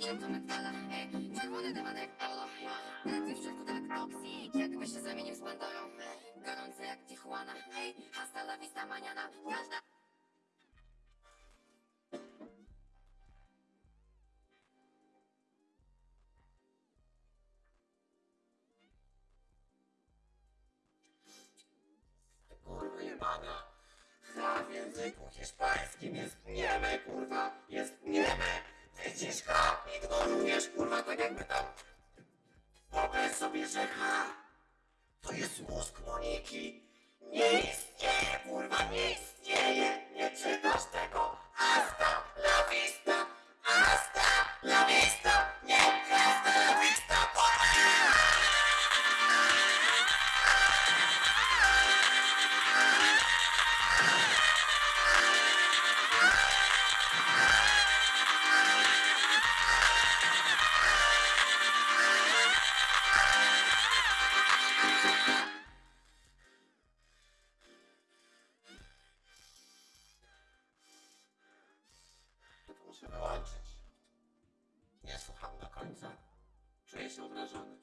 Się do metala, ej, czerwony dywan jak polo Ty w środku tak toksik, jakby się zamienił z Pandorą Gorący jak Tijuana, ej, hasta la vista mañana Każda Kurwa jebana. W języku hiszpańskim jest nieme, kurwa. Ignorujesz, kurwa, tak jakby tam. Wyobraź sobie, że H to jest mózg Moniki. Nie istnieje, muszę wyłączyć. Nie słucham do końca. Czuję się obrażony.